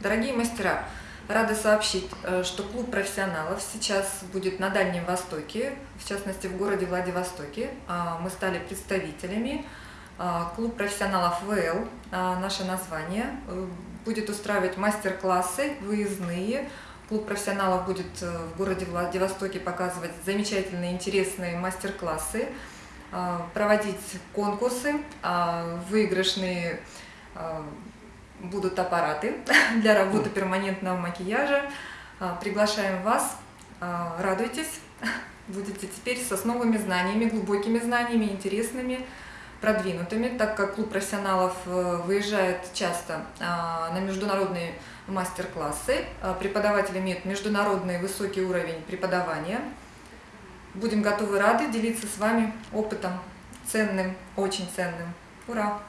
Дорогие мастера, рада сообщить, э, что клуб профессионалов сейчас будет на Дальнем Востоке, в частности в городе Владивостоке. А, мы стали представителями. А, клуб профессионалов ВЛ, а, наше название, э, будет устраивать мастер-классы выездные. Клуб профессионалов будет э, в городе Владивостоке показывать замечательные, интересные мастер-классы, проводить конкурсы, выигрышные будут аппараты для работы перманентного макияжа. А, приглашаем вас, а, радуйтесь, будете теперь с основными знаниями, глубокими знаниями, интересными, продвинутыми, так как клуб профессионалов э, выезжает часто а, на международные мастер-классы. Преподаватель имеет международный высокий уровень преподавания. Будем готовы рады делиться с вами опытом ценным, очень ценным. Ура!